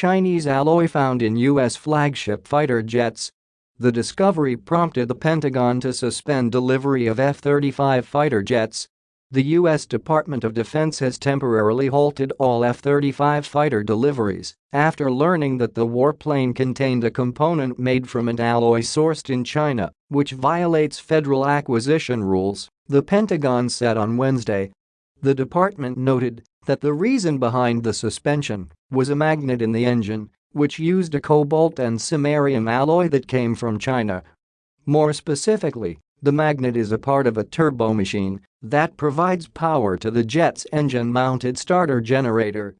Chinese alloy found in U.S. flagship fighter jets. The discovery prompted the Pentagon to suspend delivery of F-35 fighter jets. The U.S. Department of Defense has temporarily halted all F-35 fighter deliveries after learning that the warplane contained a component made from an alloy sourced in China, which violates federal acquisition rules, the Pentagon said on Wednesday. The department noted that the reason behind the suspension was a magnet in the engine which used a cobalt and samarium alloy that came from China. More specifically, the magnet is a part of a turbomachine that provides power to the jet's engine-mounted starter generator.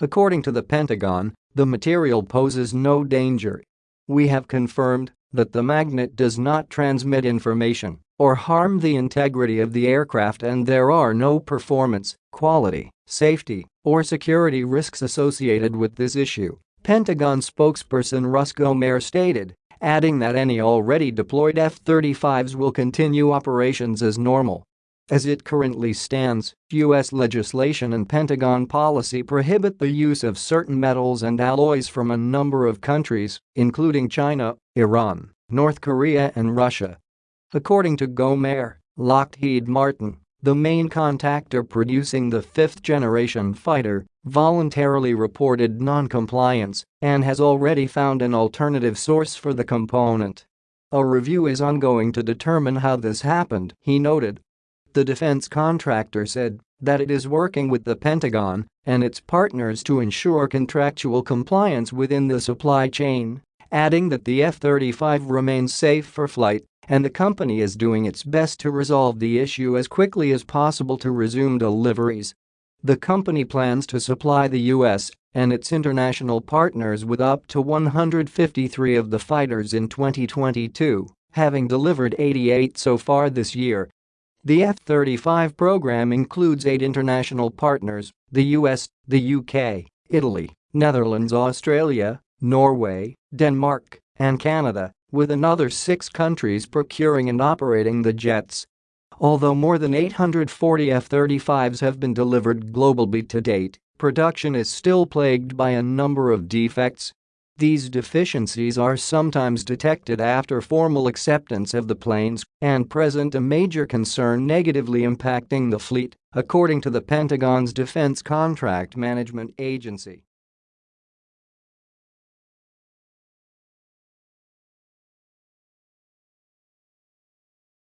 According to the Pentagon, the material poses no danger. We have confirmed that the magnet does not transmit information or harm the integrity of the aircraft and there are no performance, quality, safety, or security risks associated with this issue. Pentagon spokesperson Russ Goemaere stated, adding that any already deployed F-35s will continue operations as normal. As it currently stands, U.S. legislation and Pentagon policy prohibit the use of certain metals and alloys from a number of countries, including China, Iran, North Korea and Russia. According to Goemaere, Lockheed Martin, the main contractor producing the fifth-generation fighter, voluntarily reported non-compliance and has already found an alternative source for the component. A review is ongoing to determine how this happened, he noted. The defense contractor said that it is working with the Pentagon and its partners to ensure contractual compliance within the supply chain, adding that the F-35 remains safe for flight and the company is doing its best to resolve the issue as quickly as possible to resume deliveries. The company plans to supply the U.S. and its international partners with up to 153 of the fighters in 2022, having delivered 88 so far this year. The F-35 program includes eight international partners, the US, the UK, Italy, Netherlands Australia, Norway, Denmark, and Canada, with another six countries procuring and operating the jets. Although more than 840 F-35s have been delivered globally to date, production is still plagued by a number of defects. These deficiencies are sometimes detected after formal acceptance of the planes and present a major concern negatively impacting the fleet, according to the Pentagon's Defense Contract Management Agency.